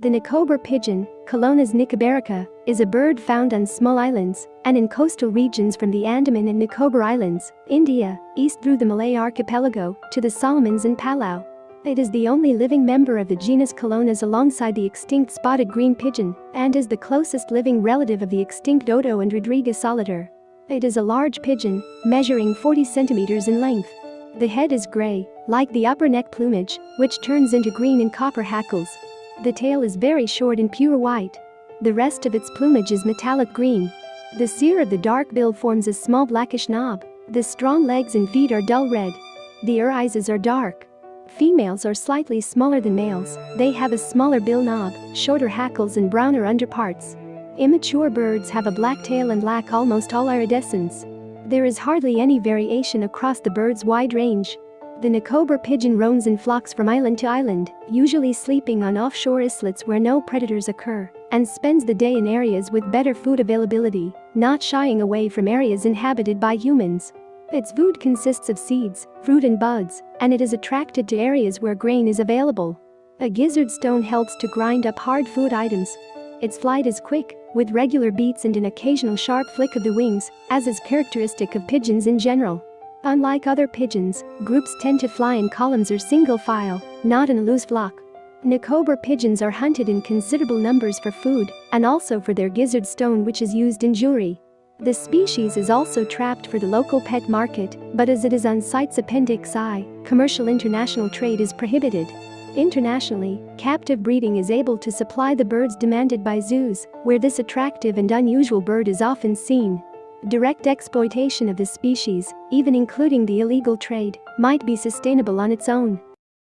The Nicobar pigeon, Caloenas nicobarica, is a bird found on small islands and in coastal regions from the Andaman and Nicobar Islands, India, east through the Malay archipelago to the Solomons and Palau. It is the only living member of the genus Colonus alongside the extinct spotted green pigeon and is the closest living relative of the extinct dodo and Rodrigues solitaire. It is a large pigeon, measuring 40 centimeters in length. The head is gray, like the upper neck plumage, which turns into green and copper hackles. The tail is very short and pure white. The rest of its plumage is metallic green. The cere of the dark bill forms a small blackish knob. The strong legs and feet are dull red. The irises are dark. Females are slightly smaller than males, they have a smaller bill knob, shorter hackles and browner underparts. Immature birds have a black tail and lack almost all iridescence. There is hardly any variation across the bird's wide range. The Nicobar pigeon roams in flocks from island to island, usually sleeping on offshore islets where no predators occur, and spends the day in areas with better food availability, not shying away from areas inhabited by humans. Its food consists of seeds, fruit and buds, and it is attracted to areas where grain is available. A gizzard stone helps to grind up hard food items. Its flight is quick, with regular beats and an occasional sharp flick of the wings, as is characteristic of pigeons in general. Unlike other pigeons, groups tend to fly in columns or single file, not in a loose flock. Nicobar pigeons are hunted in considerable numbers for food and also for their gizzard stone which is used in jewelry. The species is also trapped for the local pet market, but as it is on CITES Appendix I, commercial international trade is prohibited. Internationally, captive breeding is able to supply the birds demanded by zoos, where this attractive and unusual bird is often seen. Direct exploitation of this species, even including the illegal trade, might be sustainable on its own.